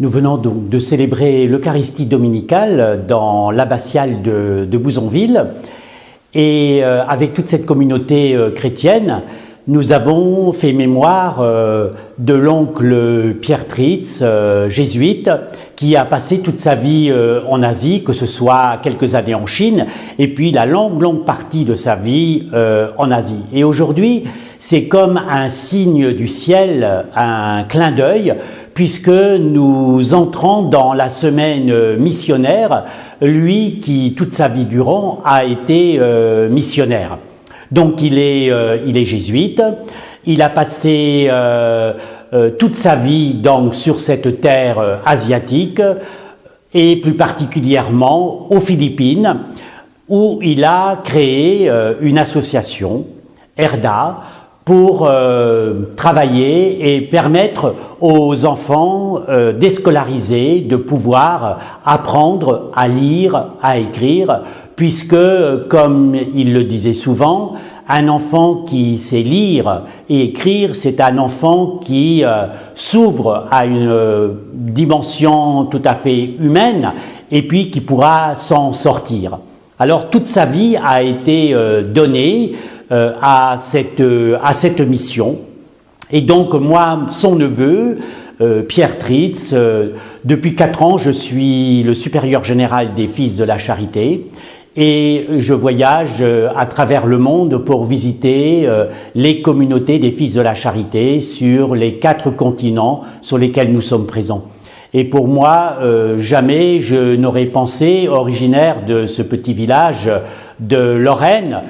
Nous venons donc de célébrer l'Eucharistie dominicale dans l'abbatiale de, Bouzonville et euh, avec toute cette communauté euh, chrétienne, nous avons fait mémoire euh, de l'oncle Pierre Tritz, jésuite, qui a passé toute sa vie en Asie, que ce soit quelques années en Chine, et puis la longue, longue partie de sa vie en Asie. Et aujourd'hui, c'est comme un signe du ciel, un clin d'œil, puisque nous entrons dans la semaine missionnaire, lui qui, toute sa vie durant, a été missionnaire. Donc il est, euh, il est jésuite, il a passé euh, euh, toute sa vie donc sur cette terre asiatique et plus particulièrement aux Philippines où il a créé une association, ERDA, pour travailler et permettre aux enfants déscolarisés de pouvoir apprendre à lire, à écrire, puisque, comme il le disait souvent, un enfant qui sait lire et écrire, c'est un enfant qui euh, s'ouvre à une euh, dimension tout à fait humaine et puis qui pourra s'en sortir. Alors toute sa vie a été euh, donnée à, cette, à cette mission. Et donc moi, son neveu, Pierre Tritz, depuis quatre ans, je suis le supérieur général des Fils de la Charité et je voyage euh, à travers le monde pour visiter euh, les communautés des Fils de la Charité sur les quatre continents sur lesquels nous sommes présents. Et pour moi, euh, jamais je n'aurais pensé, originaire de ce petit village de Lorraine,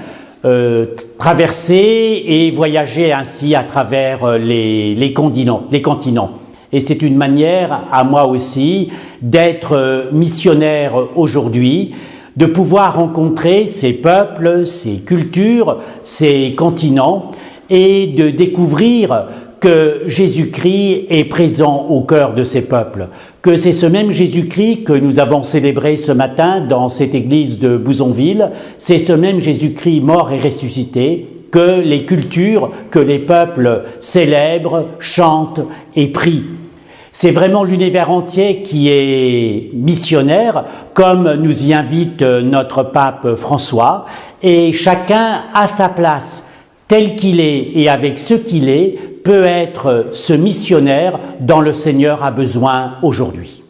traverser et voyager ainsi à travers les, les continents. Les continents. Et c'est une manière, à moi aussi, d'être missionnaire aujourd'hui, de pouvoir rencontrer ces peuples, ces cultures, ces continents et de découvrir que Jésus-Christ est présent au cœur de ces peuples, que c'est ce même Jésus-Christ que nous avons célébré ce matin dans cette église de Bouzonville, c'est ce même Jésus-Christ mort et ressuscité que les cultures, que les peuples célèbrent, chantent et prient. C'est vraiment l'univers entier qui est missionnaire, comme nous y invite notre pape François, et chacun à sa place, tel qu'il est et avec ce qu'il est, peut être ce missionnaire dont le Seigneur a besoin aujourd'hui.